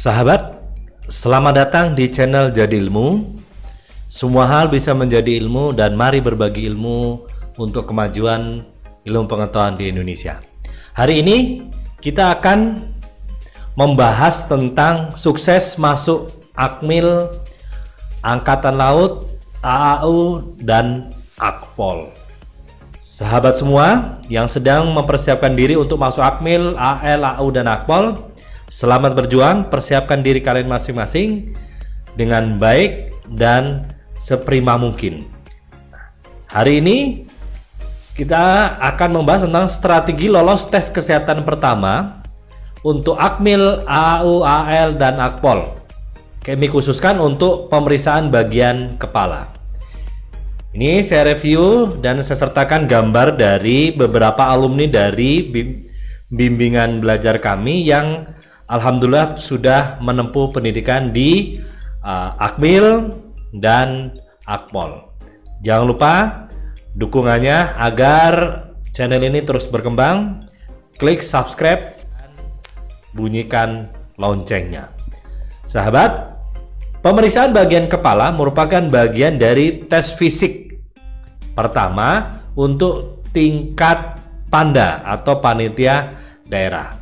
Sahabat, selamat datang di channel Jadi Ilmu. Semua hal bisa menjadi ilmu dan mari berbagi ilmu untuk kemajuan ilmu pengetahuan di Indonesia. Hari ini kita akan membahas tentang sukses masuk Akmil, Angkatan Laut, AAU, dan Akpol. Sahabat semua yang sedang mempersiapkan diri untuk masuk Akmil, AL, AU, dan Akpol, selamat berjuang, persiapkan diri kalian masing-masing dengan baik dan seprima mungkin. Hari ini kita akan membahas tentang strategi lolos tes kesehatan pertama untuk Akmil, AAU, AL, dan Akpol. Kami khususkan untuk pemeriksaan bagian kepala. Ini saya review dan saya sertakan gambar dari beberapa alumni dari bimbingan belajar kami yang Alhamdulillah sudah menempuh pendidikan di uh, Akmil, dan Akpol. Jangan lupa dukungannya agar channel ini terus berkembang. Klik subscribe dan bunyikan loncengnya. Sahabat, pemeriksaan bagian kepala merupakan bagian dari tes fisik. Pertama, untuk tingkat panda atau panitia daerah.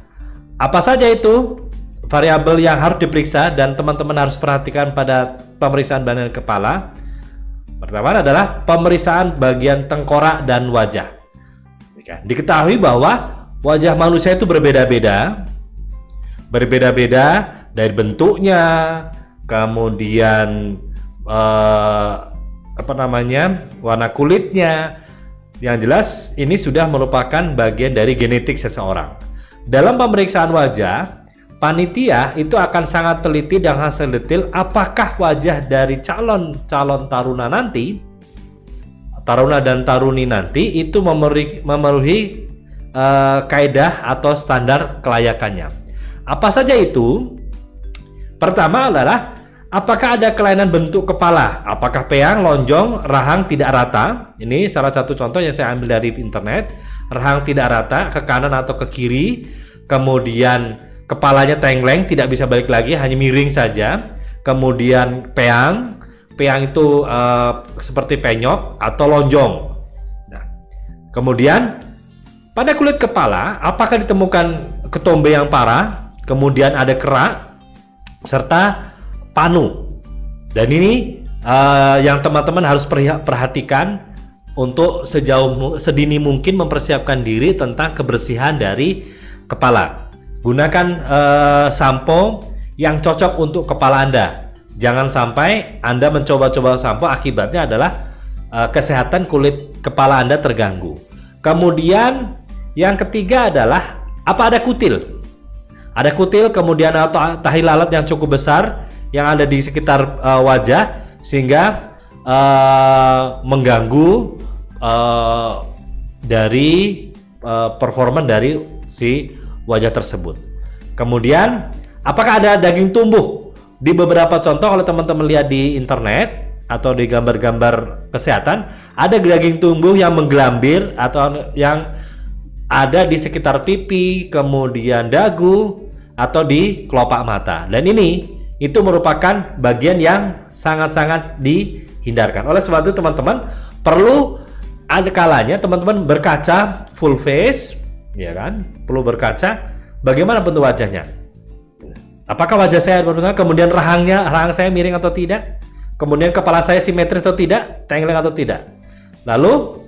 Apa saja itu? Variabel yang harus diperiksa dan teman-teman harus perhatikan pada pemeriksaan bagian kepala. Pertama adalah pemeriksaan bagian tengkorak dan wajah. Diketahui bahwa wajah manusia itu berbeda-beda, berbeda-beda dari bentuknya, kemudian eh, apa namanya warna kulitnya. Yang jelas ini sudah merupakan bagian dari genetik seseorang. Dalam pemeriksaan wajah, panitia itu akan sangat teliti dan hasil detail apakah wajah dari calon-calon taruna nanti taruna dan taruni nanti itu memenuhi, uh, kaidah atau standar kelayakannya. Apa saja itu? Pertama adalah apakah ada kelainan bentuk kepala? Apakah peang, lonjong, rahang tidak rata? Ini salah satu contoh yang saya ambil dari internet. Rahang tidak rata ke kanan atau ke kiri. Kemudian kepalanya tengkleng tidak bisa balik lagi hanya miring saja. Kemudian peang. Peang itu uh, seperti penyok atau lonjong. Nah, kemudian pada kulit kepala apakah ditemukan ketombe yang parah? Kemudian ada kerak serta panu. Dan ini uh, yang teman-teman harus perhatikan untuk sejauh sedini mungkin mempersiapkan diri tentang kebersihan dari kepala Gunakan uh, sampo yang cocok untuk kepala Anda. Jangan sampai Anda mencoba-coba sampo akibatnya adalah uh, kesehatan kulit kepala Anda terganggu. Kemudian yang ketiga adalah apa ada kutil? Ada kutil kemudian atau tahi lalat yang cukup besar yang ada di sekitar uh, wajah sehingga uh, mengganggu uh, dari uh, performa dari si wajah tersebut. Kemudian, apakah ada daging tumbuh? Di beberapa contoh kalau teman-teman lihat di internet atau di gambar-gambar kesehatan, ada daging tumbuh yang menggelambir atau yang ada di sekitar pipi, kemudian dagu, atau di kelopak mata. Dan ini itu merupakan bagian yang sangat-sangat dihindarkan. Oleh sebab itu teman-teman perlu ada kalanya teman-teman berkaca full face ya kan? Perlu berkaca bagaimana bentuk wajahnya. Apakah wajah saya berbeda? Kemudian rahangnya, rahang saya miring atau tidak? Kemudian kepala saya simetris atau tidak? Tengkleng atau tidak? Lalu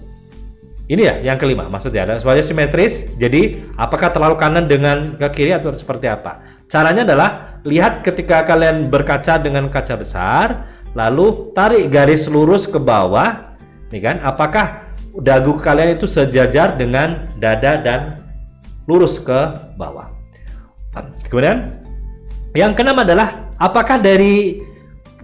ini ya yang kelima, maksudnya ada wajah simetris. Jadi apakah terlalu kanan dengan ke kiri atau seperti apa? Caranya adalah lihat ketika kalian berkaca dengan kaca besar, lalu tarik garis lurus ke bawah, nih kan? Apakah dagu kalian itu sejajar dengan dada dan lurus ke bawah. Kemudian yang keenam adalah apakah dari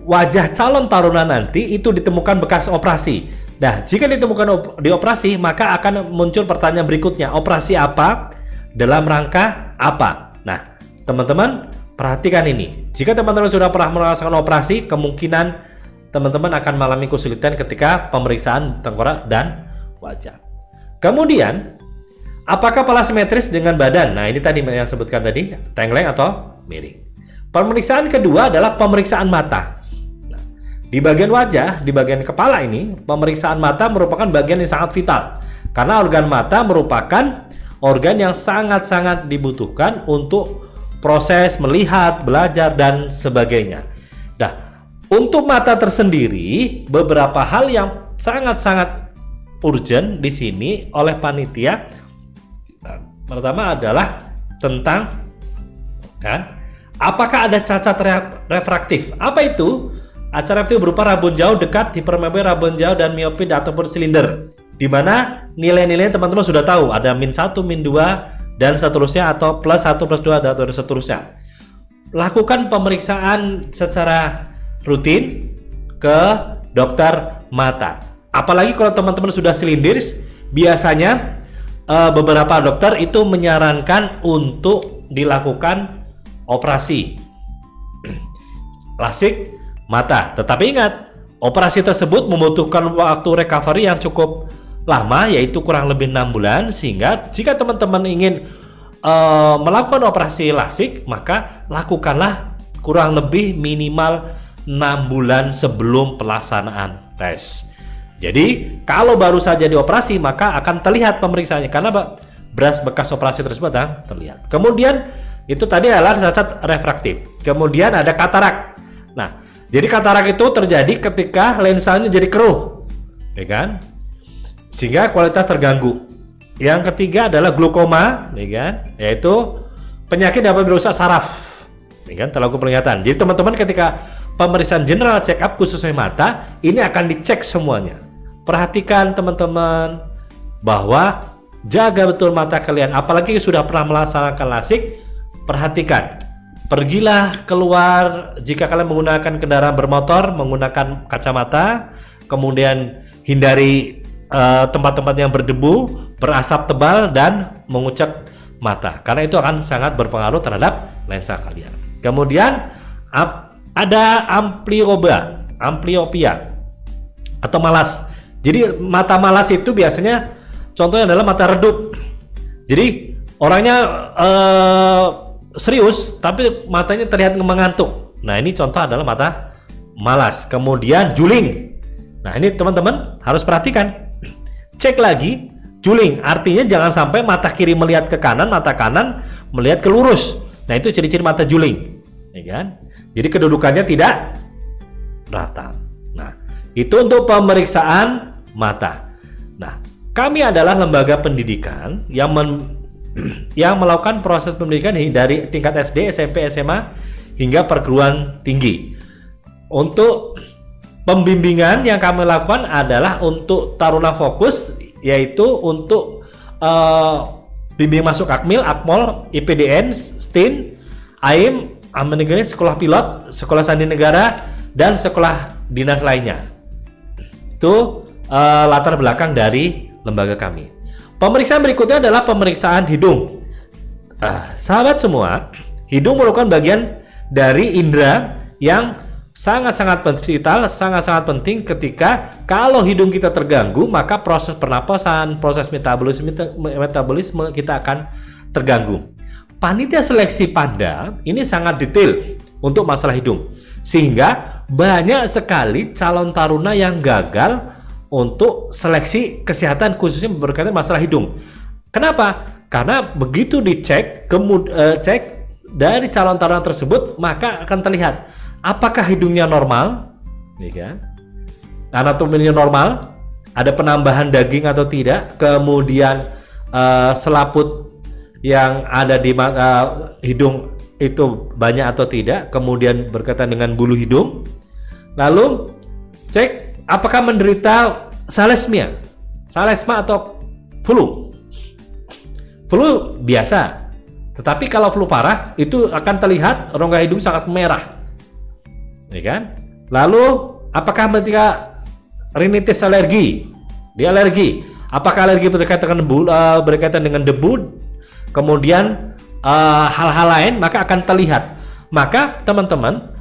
wajah calon taruna nanti itu ditemukan bekas operasi. Nah, jika ditemukan op di operasi, maka akan muncul pertanyaan berikutnya, operasi apa? Dalam rangka apa? Nah, teman-teman perhatikan ini. Jika teman-teman sudah pernah merasakan operasi, kemungkinan teman-teman akan mengalami kesulitan ketika pemeriksaan tengkorak dan wajah. Kemudian, apakah kepala simetris dengan badan? Nah, ini tadi yang sebutkan tadi, tengkleng atau miring. Pemeriksaan kedua adalah pemeriksaan mata. Nah, di bagian wajah, di bagian kepala ini, pemeriksaan mata merupakan bagian yang sangat vital. Karena organ mata merupakan organ yang sangat-sangat dibutuhkan untuk proses melihat, belajar, dan sebagainya. Nah, untuk mata tersendiri, beberapa hal yang sangat-sangat urgent di sini oleh panitia. Pertama adalah tentang kan, apakah ada cacat refraktif? Apa itu? Cacat refraktif berupa rabun jauh dekat, hipermetropi, rabun jauh, dan miopi ataupun silinder. Di mana nilai-nilai teman-teman sudah tahu, ada min 1, min 2, dan seterusnya, atau plus 1, plus 2, dan seterusnya. Lakukan pemeriksaan secara rutin ke dokter mata. Apalagi kalau teman-teman sudah silindir, biasanya uh, beberapa dokter itu menyarankan untuk dilakukan operasi lasik mata. Tetapi ingat, operasi tersebut membutuhkan waktu recovery yang cukup lama, yaitu kurang lebih enam bulan. Sehingga jika teman-teman ingin uh, melakukan operasi lasik, maka lakukanlah kurang lebih minimal enam bulan sebelum pelaksanaan tes. Jadi kalau baru saja dioperasi maka akan terlihat pemeriksaannya karena beras bekas operasi tersebut ah, terlihat. Kemudian itu tadi adalah cacat refraktif. Kemudian ada katarak. Nah, jadi katarak itu terjadi ketika lensanya jadi keruh, ya kan? Sehingga kualitas terganggu. Yang ketiga adalah glukoma, ya kan? Yaitu penyakit dapat merusak saraf, ya kan? Terlalu penglihatan. Jadi teman-teman ketika pemeriksaan general check up khususnya mata ini akan dicek semuanya Perhatikan teman-teman bahwa jaga betul mata kalian. Apalagi sudah pernah melaksanakan lasik perhatikan. Pergilah keluar jika kalian menggunakan kendaraan bermotor menggunakan kacamata kemudian hindari eh, tempat-tempat uh, yang berdebu berasap tebal dan mengucap mata. Karena itu akan sangat berpengaruh terhadap lensa kalian. Kemudian ada ampliopia ampliopia atau malas jadi mata malas itu biasanya contohnya adalah mata redup. Jadi orangnya uh, serius tapi matanya terlihat mengantuk. Nah ini contoh adalah mata malas. Kemudian juling. Nah ini teman-teman harus perhatikan. Cek lagi juling. Artinya jangan sampai mata kiri melihat ke kanan, mata kanan melihat ke lurus. Nah itu ciri-ciri mata juling. Ya kan? Jadi kedudukannya tidak rata. Nah itu untuk pemeriksaan mata. Nah, kami adalah lembaga pendidikan yang men, yang melakukan proses pendidikan dari tingkat SD, SMP, SMA hingga perguruan tinggi. Untuk pembimbingan yang kami lakukan adalah untuk taruna fokus yaitu untuk uh, bimbing masuk Akmil, Akmol, IPDN, STIN, AIM, Aman Negeri, Sekolah Pilot, Sekolah Sandi Negara, dan sekolah dinas lainnya. Itu uh, latar belakang dari lembaga kami. Pemeriksaan berikutnya adalah pemeriksaan hidung. Uh, sahabat semua, hidung merupakan bagian dari indera yang sangat-sangat vital, sangat-sangat penting ketika kalau hidung kita terganggu, maka proses pernapasan, proses metabolisme, metabolisme kita akan terganggu. Panitia seleksi pada ini sangat detail untuk masalah hidung. Sehingga banyak sekali calon taruna yang gagal untuk seleksi kesehatan khususnya berkaitan masalah hidung. Kenapa? Karena begitu dicek, kemud uh, cek dari calon taruna tersebut, maka akan terlihat apakah hidungnya normal, ya kan? Anatominya normal, ada penambahan daging atau tidak, kemudian uh, selaput yang ada di uh, hidung itu banyak atau tidak, kemudian berkaitan dengan bulu hidung, lalu cek apakah menderita salesmia, salesma atau flu? Flu biasa, tetapi kalau flu parah itu akan terlihat rongga hidung sangat merah, ya kan? Lalu apakah ketika rinitis alergi, dia alergi, apakah alergi berkaitan dengan debu, uh, berkaitan dengan debu, kemudian eh, hal-hal uh, lain maka akan terlihat. Maka teman-teman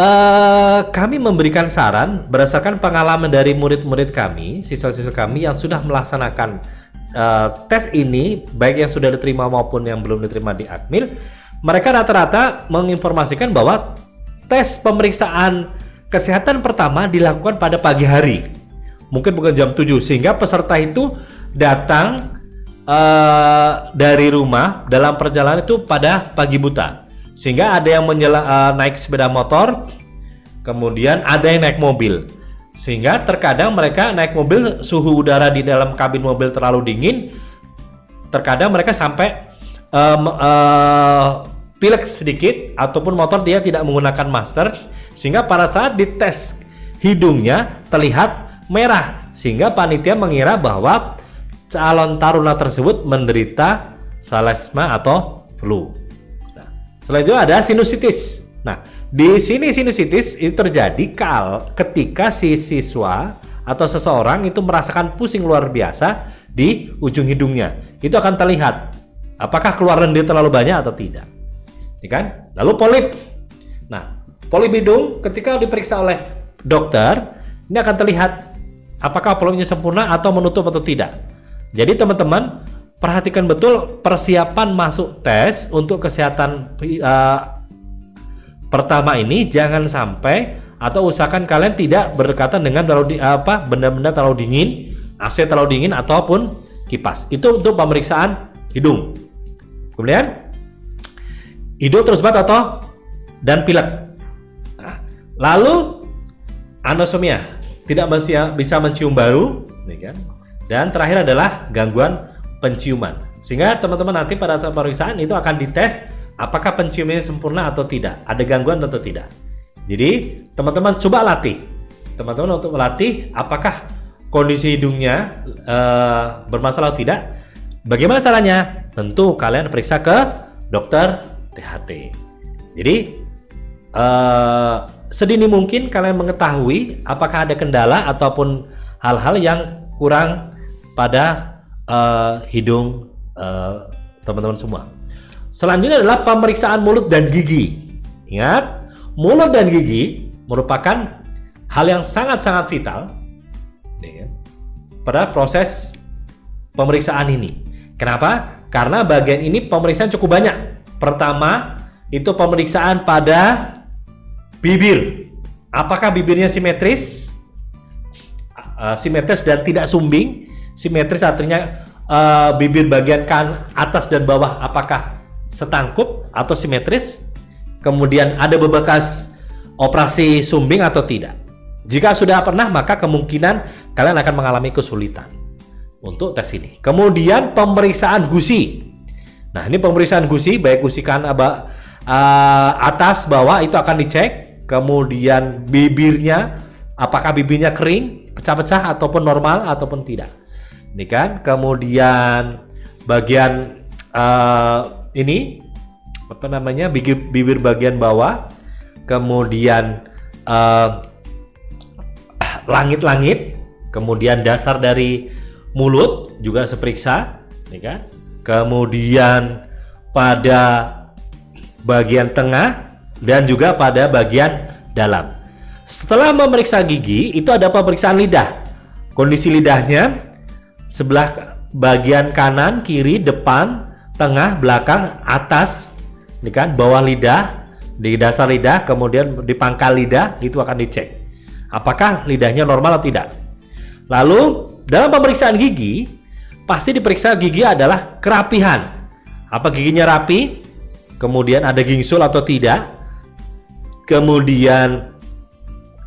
Uh, kami memberikan saran berdasarkan pengalaman dari murid-murid kami, siswa-siswa kami yang sudah melaksanakan uh, tes ini, baik yang sudah diterima maupun yang belum diterima di Akmil. mereka rata-rata menginformasikan bahwa tes pemeriksaan kesehatan pertama dilakukan pada pagi hari. Mungkin bukan jam 7 sehingga peserta itu datang uh, dari rumah dalam perjalanan itu pada pagi buta. Sehingga ada yang menyela, uh, naik sepeda motor, kemudian ada yang naik mobil. Sehingga terkadang mereka naik mobil suhu udara di dalam kabin mobil terlalu dingin, terkadang mereka sampai um, uh, pilek sedikit ataupun motor dia tidak menggunakan masker sehingga pada saat dites hidungnya terlihat merah sehingga panitia mengira bahwa calon taruna tersebut menderita salesma atau flu. Selain itu ada sinusitis. Nah, di sini sinusitis itu terjadi kal ketika si siswa atau seseorang itu merasakan pusing luar biasa di ujung hidungnya. Itu akan terlihat apakah keluaran dia terlalu banyak atau tidak ya kan? Lalu polip. Nah, polip hidung ketika diperiksa oleh dokter, ini akan terlihat apakah polipnya sempurna atau menutup atau tidak. Jadi teman-teman perhatikan betul persiapan masuk tes untuk kesehatan uh, pertama ini jangan sampai atau usahakan kalian tidak berdekatan dengan terlalu di, apa benda-benda terlalu dingin, AC terlalu dingin ataupun kipas. Itu untuk pemeriksaan hidung. Kemudian hidung terus bat atau dan pilek. Nah, lalu anosmia tidak bisa mencium baru, kan? Dan terakhir adalah gangguan penciuman. Sehingga teman-teman nanti pada saat pemeriksaan itu akan dites apakah penciumannya sempurna atau tidak, ada gangguan atau tidak. Jadi teman-teman coba latih, teman-teman untuk melatih apakah kondisi hidungnya uh, bermasalah atau tidak. Bagaimana caranya? Tentu kalian periksa ke dokter THT. Jadi uh, sedini mungkin kalian mengetahui apakah ada kendala ataupun hal-hal yang kurang pada uh, hidung eh, teman-teman uh, semua. Selanjutnya adalah pemeriksaan mulut dan gigi. Ingat, mulut dan gigi merupakan hal yang sangat-sangat vital ya, pada proses pemeriksaan ini. Kenapa? Karena bagian ini pemeriksaan cukup banyak. Pertama, itu pemeriksaan pada bibir. Apakah bibirnya simetris? Uh, simetris dan tidak sumbing. Simetris artinya uh, bibir bagian kan atas dan bawah apakah setangkup atau simetris? Kemudian ada bebekas operasi sumbing atau tidak? Jika sudah pernah, maka kemungkinan kalian akan mengalami kesulitan untuk tes ini. Kemudian pemeriksaan gusi. Nah, ini pemeriksaan gusi, baik gusi kan uh, atas bawah itu akan dicek. Kemudian bibirnya, apakah bibirnya kering, pecah-pecah ataupun normal ataupun tidak. Ini kan. Kemudian bagian uh, ini apa namanya bibir, bibir bagian bawah. Kemudian uh, langit-langit. Kemudian dasar dari mulut juga seperiksa, ini kan kemudian pada bagian tengah dan juga pada bagian dalam. Setelah memeriksa gigi, itu ada pemeriksaan lidah. Kondisi lidahnya sebelah bagian kanan, kiri, depan, tengah, belakang, atas, ini kan bawah lidah, di dasar lidah, kemudian di pangkal lidah itu akan dicek. Apakah lidahnya normal atau tidak? Lalu dalam pemeriksaan gigi pasti diperiksa gigi adalah kerapihan. Apa giginya rapi? Kemudian ada gingsul atau tidak? Kemudian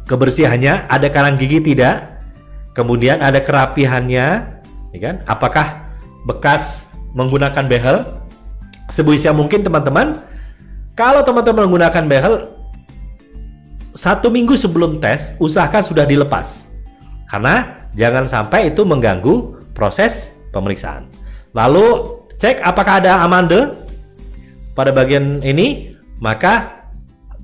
kebersihannya, ada karang gigi tidak? Kemudian ada kerapihannya, ya kan? Apakah bekas menggunakan behel? Sebisa mungkin teman-teman, kalau teman-teman menggunakan behel satu minggu sebelum tes, usahakan sudah dilepas. Karena jangan sampai itu mengganggu proses pemeriksaan. Lalu cek apakah ada amande pada bagian ini, maka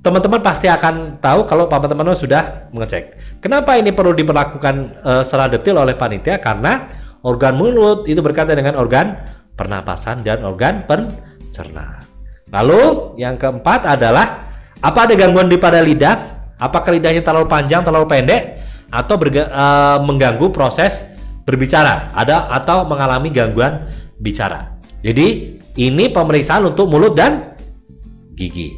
teman-teman pasti akan tahu kalau teman-teman sudah mengecek. Kenapa ini perlu diperlakukan uh, secara detail oleh panitia? Karena organ mulut itu berkaitan dengan organ pernapasan dan organ pencernaan. Lalu yang keempat adalah apa ada gangguan di pada lidah? Apakah lidahnya terlalu panjang, terlalu pendek, atau berga, uh, mengganggu proses berbicara ada atau mengalami gangguan bicara. Jadi ini pemeriksaan untuk mulut dan gigi.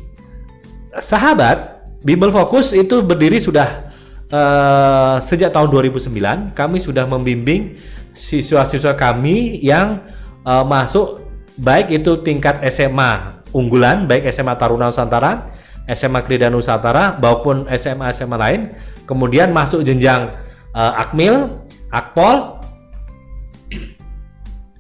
Sahabat, Bimbel Fokus itu berdiri sudah uh, sejak tahun 2009. Kami sudah membimbing siswa-siswa kami yang uh, masuk baik itu tingkat SMA unggulan, baik SMA Taruna Nusantara, SMA Krida Nusantara, maupun SMA-SMA lain. Kemudian masuk jenjang uh, Akmil, Akpol,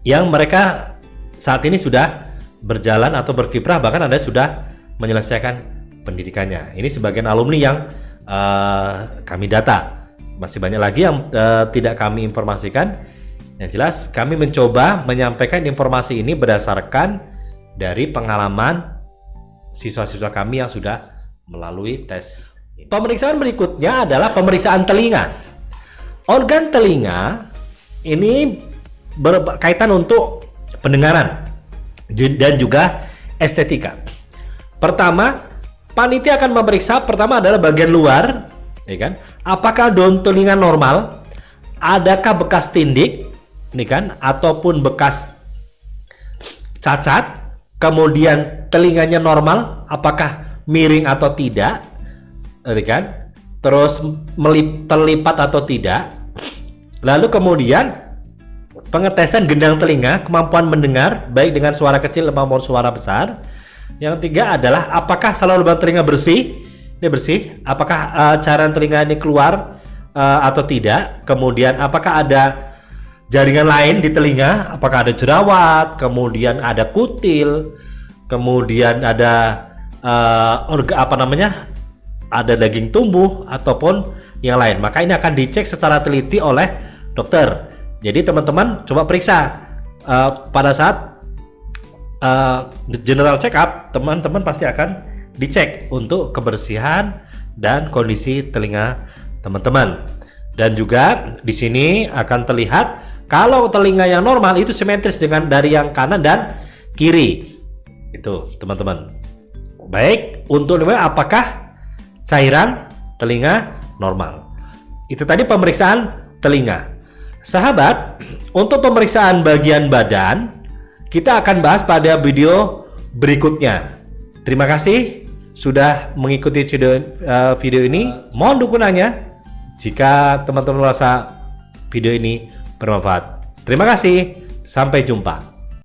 yang mereka saat ini sudah berjalan atau berkiprah bahkan ada sudah menyelesaikan pendidikannya. Ini sebagian alumni yang uh, kami data. Masih banyak lagi yang uh, tidak kami informasikan. Yang jelas kami mencoba menyampaikan informasi ini berdasarkan dari pengalaman siswa-siswa kami yang sudah melalui tes. Pemeriksaan berikutnya adalah pemeriksaan telinga. Organ telinga ini berkaitan untuk pendengaran dan juga estetika. Pertama, panitia akan memeriksa pertama adalah bagian luar, ya kan? Apakah daun telinga normal? Adakah bekas tindik, nih kan? Ataupun bekas cacat? Kemudian telinganya normal, apakah miring atau tidak? Ya kan? Terus melip, terlipat atau tidak? Lalu kemudian pengetesan gendang telinga, kemampuan mendengar baik dengan suara kecil maupun suara besar. Yang tiga adalah apakah saluran lubang telinga bersih? Ini bersih. Apakah uh, cairan telinga ini keluar uh, atau tidak? Kemudian apakah ada jaringan lain di telinga? Apakah ada jerawat? Kemudian ada kutil? Kemudian ada uh, orga apa namanya? Ada daging tumbuh ataupun yang lain. Maka ini akan dicek secara teliti oleh dokter. Jadi teman-teman coba periksa uh, pada saat uh, general check up, teman-teman pasti akan dicek untuk kebersihan dan kondisi telinga teman-teman. Dan juga di sini akan terlihat kalau telinga yang normal itu simetris dengan dari yang kanan dan kiri. Itu teman-teman. Baik, untuk apakah cairan telinga normal? Itu tadi pemeriksaan telinga. Sahabat, untuk pemeriksaan bagian badan, kita akan bahas pada video berikutnya. Terima kasih sudah mengikuti video, video ini. Mohon dukungannya jika teman-teman merasa video ini bermanfaat. Terima kasih, sampai jumpa.